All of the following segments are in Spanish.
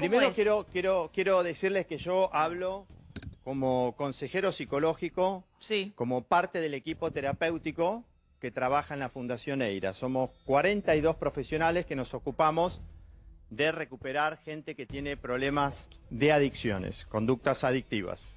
primero quiero, quiero, quiero decirles que yo hablo como consejero psicológico, Sí. como parte del equipo terapéutico que trabaja en la Fundación EIRA. Somos 42 profesionales que nos ocupamos de recuperar gente que tiene problemas de adicciones, conductas adictivas.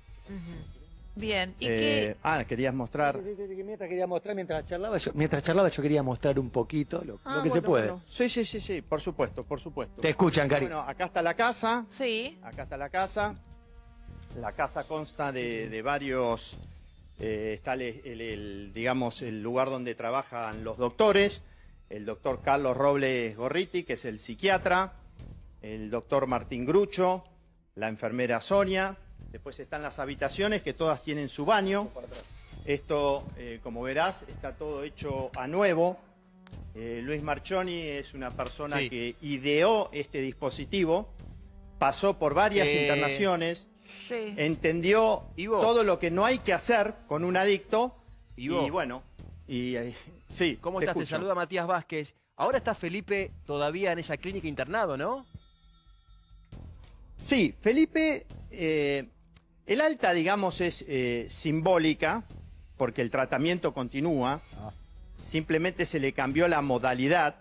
Bien. ¿Y Eh, qué? ah, querías mostrar... Mientras quería mostrar, mientras charlaba, yo, mientras charlaba yo quería mostrar un poquito lo, lo Ah, que se puede. bueno. Sí, sí, sí, sí, por supuesto, por supuesto. Te escuchan, Cari. Bueno, acá está la casa. Sí. Acá está la casa. La casa consta de, de varios. eh, está el, el- el, digamos, el lugar donde trabajan los doctores. El doctor Carlos Robles Gorriti, que es el psiquiatra. El doctor Martín Grucho. La enfermera Sonia. Después están las habitaciones que todas tienen su baño. Esto, eh, como verás, está todo hecho a nuevo. Eh, Luis Marchoni es una persona Sí. que ideó este dispositivo, pasó por varias Eh, internaciones, Sí. entendió todo lo que no hay que hacer con un adicto y bueno, y eh, sí, ¿Cómo te estás? Te saluda Matías Vázquez. Ahora está Felipe todavía en esa clínica internado, ¿no? Sí, Felipe, eh, el alta, digamos, es eh, simbólica, porque el tratamiento continúa, simplemente se le cambió la modalidad.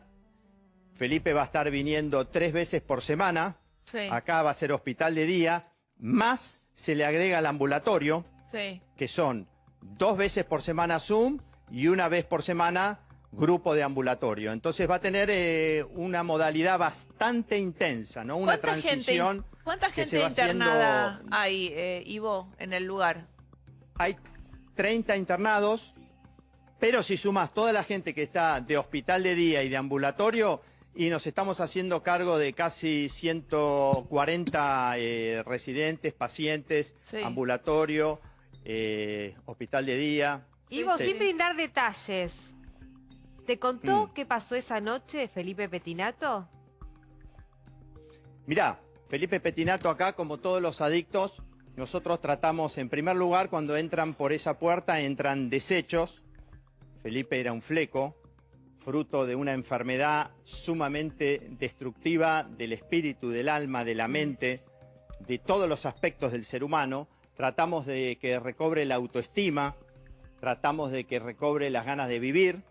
Felipe va a estar viniendo tres veces por semana, Sí. acá va a ser hospital de día, más se le agrega el ambulatorio, Sí. que son dos veces por semana Zoom y una vez por semana grupo de ambulatorio. Entonces va a tener eh, una modalidad bastante intensa, ¿no? Una ¿Cuánta transición. gente, ¿cuánta gente va haciendo- internada hay, eh, Ivo, en el lugar? Hay 30 internados, pero si sumas toda la gente que está de hospital de día y de ambulatorio, y nos estamos haciendo cargo de casi 140 eh, residentes, pacientes, Sí. ambulatorio, eh, hospital de día. Ivo, Sí. sin brindar detalles, ¿te contó Mm. qué pasó esa noche Felipe Petinato? Mirá, Felipe Petinato acá, como todos los adictos, nosotros tratamos, en primer lugar, cuando entran por esa puerta, entran desechos. Felipe era un fleco, fruto de una enfermedad sumamente destructiva del espíritu, del alma, de la mente, de todos los aspectos del ser humano. Tratamos de que recobre la autoestima, tratamos de que recobre las ganas de vivir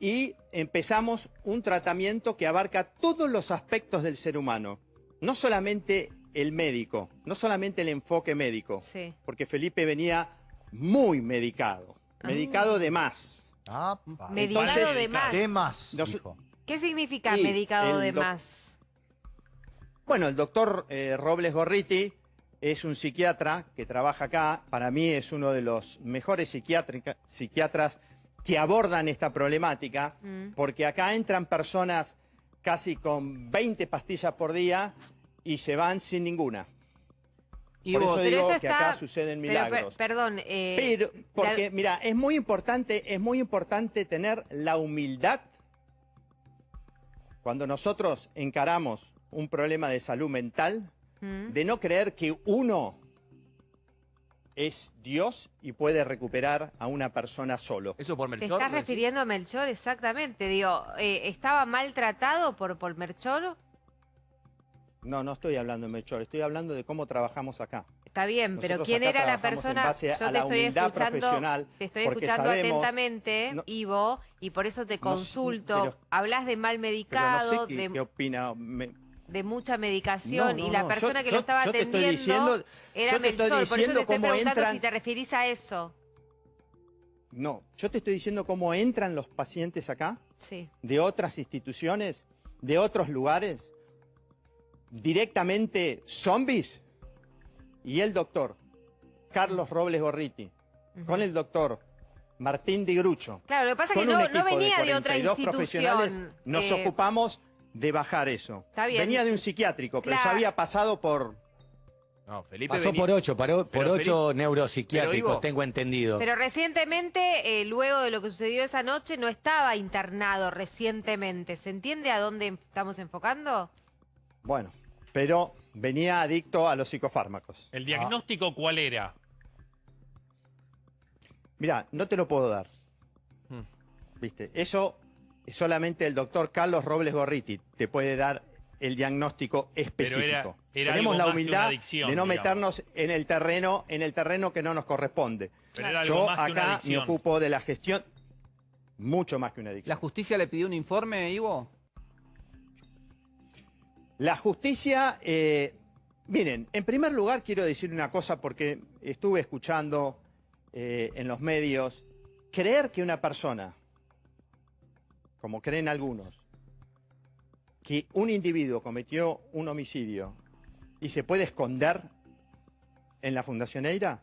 y empezamos un tratamiento que abarca todos los aspectos del ser humano, no solamente el médico, no solamente el enfoque médico, Sí. porque Felipe venía muy medicado, medicado de más. Ah, Medicado Entonces, de más. ¿Qué más? Nos-? ¿Qué significa medicado de más? Bueno, el doctor eh, Robles Gorriti es un psiquiatra que trabaja acá. Para mí es uno de los mejores psiquiatras que abordan esta problemática, Mm. porque acá entran personas casi con 20 pastillas por día y se van sin ninguna. Por eso digo eso que acá suceden Pero, per- milagros. perdón, eh, Pero, porque, mira, es muy importante, es muy importante tener la humildad cuando nosotros encaramos un problema de salud mental, Mm. de no creer que uno es Dios y puede recuperar a una persona solo. ¿Eso por ¿Te Melchor? estás lo decís? refiriendo a Melchor? Exactamente. Digo, eh, ¿estaba maltratado por, por Melchor? No, no estoy hablando de Melchor, estoy hablando de cómo trabajamos acá. Está bien, pero ¿quién era la en persona? a Yo te la estoy humildad escuchando, profesional, te estoy escuchando sabemos- atentamente, no- Ivo, y por eso te No consulto. pero- Hablas de mal Pero no medicado, sé qué, de, qué opina. me- de mucha medicación, No, y la no, persona yo- que lo estaba yo te estoy atendiendo diciendo- era yo te estoy Melchor. Por eso te estoy preguntando entran- si te referís a eso. No, yo te estoy diciendo cómo entran los pacientes acá, Sí. de otras instituciones, de otros lugares, directamente zombies, y el doctor Carlos Robles Gorriti, con el doctor Martín Di Grucho, Claro, lo que pasa es que no, venía de, otra 42 profesionales, institución. nos eh, ocupamos de bajar eso. Está bien. Venía de un psiquiátrico, pero ya había pasado por... No, Felipe Pasó venía- por ocho, paró- por ocho Felipe- neuropsiquiátricos, Ivo- tengo entendido. Pero recientemente, eh, luego de lo que sucedió esa noche, no estaba internado recientemente. ¿Se entiende a dónde estamos enfocando? Bueno, pero venía adicto a los psicofármacos. ¿El diagnóstico cuál era? Mira, no te lo puedo dar. Hmm. ¿Viste? Eso solamente el doctor Carlos Robles Gorriti te puede dar el diagnóstico específico. era- era Tenemos la humildad adicción, de no digamos. meternos en el terreno, en el terreno que no nos corresponde. Pero Yo acá me ocupo de la gestión mucho más que una ¿La adicción. justicia le pidió un informe, Ivo? La justicia, eh, miren, en primer lugar quiero decir una cosa porque estuve escuchando eh, en los medios, creer que una persona, como creen algunos, que un individuo cometió un homicidio y se puede esconder en la Fundación Eira,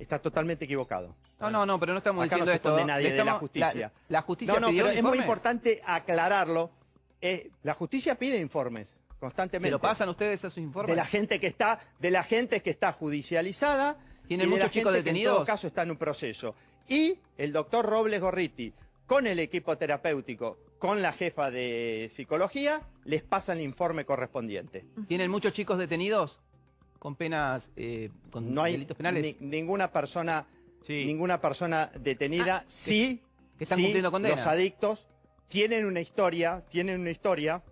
está totalmente equivocado. No, no, no, pero no estamos Acá no diciendo se esto. esconde nadie de la justicia. La, la justicia No, no, pidió pero es muy importante aclararlo. Eh, la justicia pide informes constantemente. ¿Se lo pasan ustedes esos informes? de la gente que está, de la gente que está judicializada. ¿Tienen y de la muchos chicos gente que detenidos? en todo caso está en un proceso. Y el doctor Robles Gorriti, con el equipo terapéutico, con la jefa de psicología, les pasa el informe correspondiente. ¿Tienen muchos chicos detenidos con penas, eh, con No hay delitos penales? ni- ninguna persona, Sí. ninguna persona detenida. sí, que están sí, cumpliendo condena. los adictos tienen una historia, tienen una historia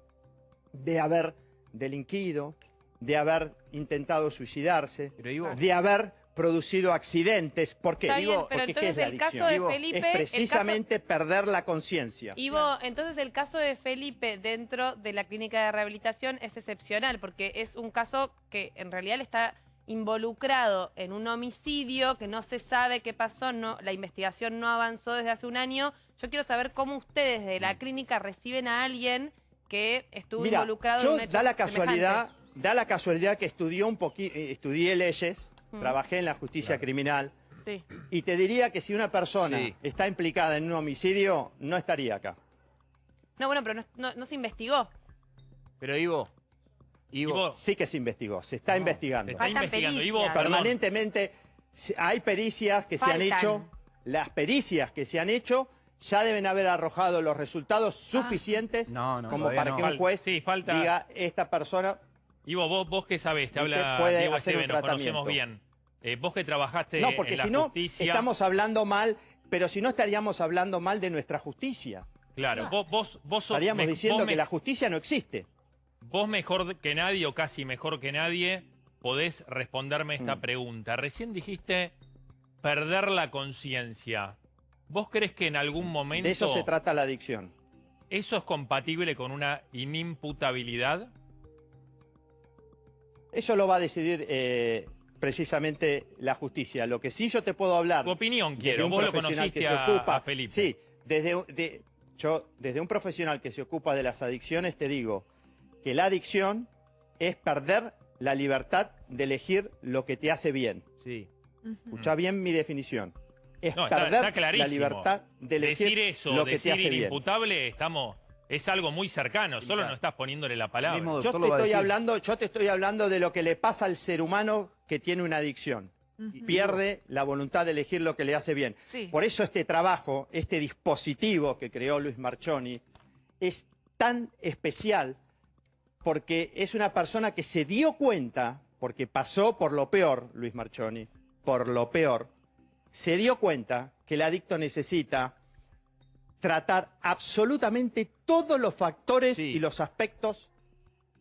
de haber delinquido, de haber intentado suicidarse, de haber producido accidentes. ¿Por qué? Está bien, pero Porque ¿qué entonces es el caso de Ivo, Felipe... es caso- precisamente perder la conciencia. Ivo, entonces el caso de Felipe dentro de la clínica de rehabilitación es excepcional porque es un caso que en realidad está involucrado en un homicidio que no se sabe qué pasó, no, la investigación no avanzó desde hace un año. Yo quiero saber cómo ustedes de la clínica reciben a alguien que estuvo Mm. Mira, involucrado yo en un hecho da la casualidad, semejante. da la casualidad que estudió un poqui- eh, estudié leyes, Trabajé en la justicia criminal Sí. y te diría que si una persona Sí. está implicada en un homicidio no estaría acá. No, bueno, pero no, no- no se investigó. pero Ivo, Ivo, Ivo, Sí que se investigó, se está investigando. te está Faltan investigando. Ivo. Permanentemente se- hay pericias que se han hecho, las pericias que se han hecho ya deben haber arrojado los resultados suficientes No, no, como para no. que un Fal- juez sí, falta- diga esta persona Ivo, vos, vos que sabés, te habla puede Diego hacer un nos conocemos bien. Eh, vos que trabajaste No, porque en la si no, justicia... estamos hablando mal, pero si no estaríamos hablando mal de nuestra justicia. Claro, vos, vos, vos sos... Estaríamos me- diciendo vos que me- la justicia no existe. Vos mejor que nadie, o casi mejor que nadie, podés responderme esta Mm. pregunta. Recién dijiste perder la conciencia. ¿Vos crees que en algún momento De eso se trata la adicción. eso es compatible con una inimputabilidad? Eso lo va a decidir eh, precisamente la justicia. Lo que sí yo te puedo hablar. Tu opinión quiero. un Vos lo profesional conociste que se a, ocupa. a Felipe. Sí, desde, de- yo, desde un profesional que se ocupa de las adicciones, te digo que la adicción es perder la libertad de elegir lo que te hace bien. sí. Escucha bien mi definición. Es No, perder está la libertad de elegir Decir eso, lo que decir te hace bien. inimputable, estamos, es algo muy cercano. Solo no estás poniéndole la palabra. Mismo Yo te estoy hablando, yo te estoy hablando de lo que le pasa al ser humano que tiene una adicción. Pierde la voluntad de elegir lo que le hace bien. Sí. Por eso este trabajo, este dispositivo que creó Luis Marchoni, es tan especial porque es una persona que se dio cuenta, porque pasó por lo peor, Luis Marchoni, por lo peor, se dio cuenta que el adicto necesita tratar absolutamente todos los factores Sí. y los aspectos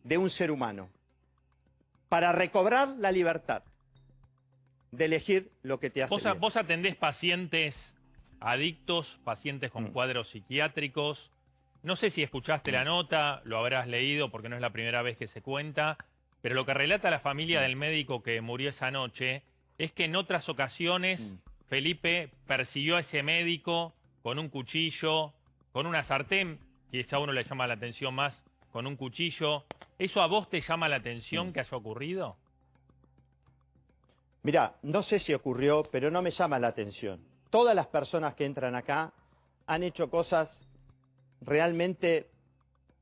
de un ser humano para recobrar la libertad de elegir lo que te hace Vos, a- bien. vos atendés pacientes adictos, pacientes con Mm. cuadros psiquiátricos. No sé si escuchaste Mm. la nota, lo habrás leído porque no es la primera vez que se cuenta, pero lo que relata la Mm. familia del médico que murió esa noche es que en otras ocasiones Mm. Felipe persiguió a ese médico con un cuchillo, con una sartén, quizá a uno le llama la atención más, con un cuchillo. ¿Eso a vos te llama la atención que haya ocurrido? Mira, no sé si ocurrió, pero no me llama la atención. Todas las personas que entran acá han hecho cosas realmente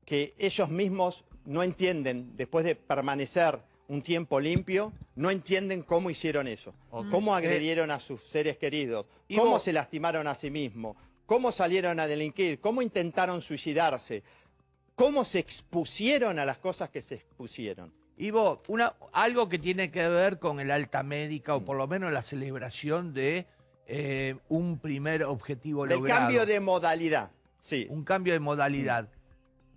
que ellos mismos no entienden, después de permanecer un tiempo limpio, no entienden cómo hicieron eso, cómo agredieron a sus seres queridos, cómo se lastimaron a sí mismos, cómo salieron a delinquir, cómo intentaron suicidarse, cómo se expusieron a las cosas que se expusieron. Ivo, una, algo que tiene que ver con el alta médica o por lo menos la celebración de eh, un primer objetivo Del logrado. cambio de modalidad, sí. Un cambio de modalidad.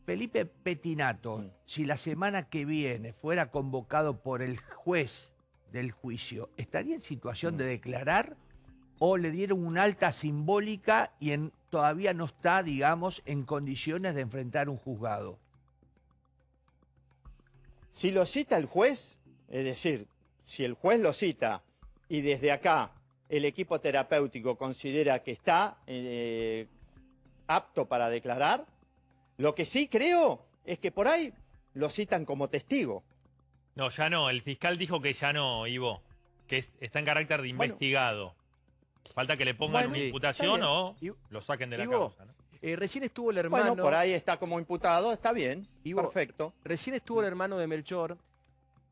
Felipe Petinato, Mm. si la semana que viene fuera convocado por el juez del juicio, ¿estaría en situación Mm. de declarar o le dieron una alta simbólica y en- todavía no está, digamos, en condiciones de enfrentar un juzgado? Si lo cita el juez, es decir, si el juez lo cita y desde acá el equipo terapéutico considera que está eh, apto para declarar, lo que sí creo es que por ahí lo citan como testigo. No, ya no. El fiscal dijo que ya no, Ivo. Que es- está en carácter de Bueno. Falta que le pongan Bueno, una sí, imputación o lo saquen de la Ivo, causa. ¿no? Eh, recién estuvo el hermano. Bueno, por ahí está como imputado, está bien, Ivo, perfecto. Recién estuvo el hermano de Melchor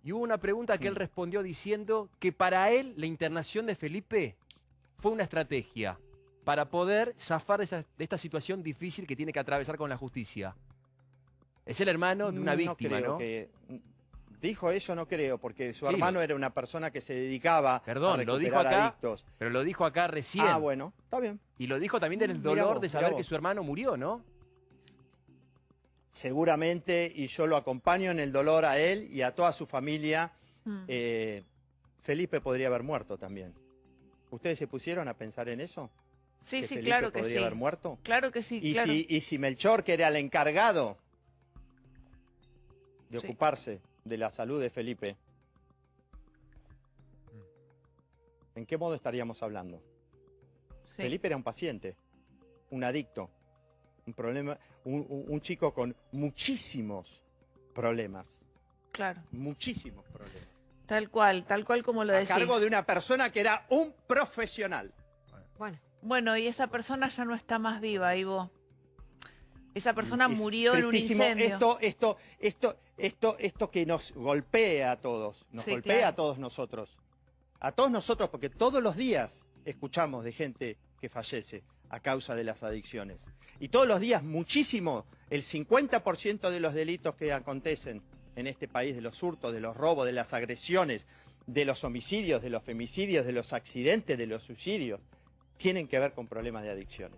y hubo una pregunta que él Mm. respondió diciendo que para él la internación de Felipe fue una estrategia para poder zafar de, esa- de esta situación difícil que tiene que atravesar con la justicia. Es el hermano de una No víctima, creo ¿no? que- Dijo eso, no creo, porque su Sí, hermano lo- era una persona que se dedicaba Perdón, a lo dijo acá adictos. Pero lo dijo acá recién. Ah, bueno, está bien. Y lo dijo también del Mirá dolor vos, de saber que su hermano murió, ¿no? Seguramente, y yo lo acompaño en el dolor a él y a toda su familia, Mm. eh, Felipe podría haber muerto también. ¿Ustedes se pusieron a pensar en eso? sí, ¿Que sí, Felipe claro que podría sí. haber muerto? Claro que sí, Y, claro. si, y si Melchor, que era el encargado de Sí. ocuparse de la salud de Felipe, ¿en qué modo estaríamos hablando? Sí. Felipe era un paciente, un adicto, un problema, un, chico con muchísimos problemas, Claro. muchísimos problemas. Tal cual, tal cual como lo A decís. cargo de una persona que era un profesional. Bueno, Bueno, y esa persona ya no está más viva, Ivo. Esa persona Es murió en un incendio. Esto, esto, esto, esto, esto que nos golpea a todos, nos Sí, golpea claro. a todos nosotros. A todos nosotros, porque todos los días escuchamos de gente que fallece a causa de las adicciones. Y todos los días, muchísimo, el 50% de los delitos que acontecen en este país, de los hurtos, de los robos, de las agresiones, de los homicidios, de los femicidios, de los accidentes, de los suicidios, tienen que ver con problemas de adicciones.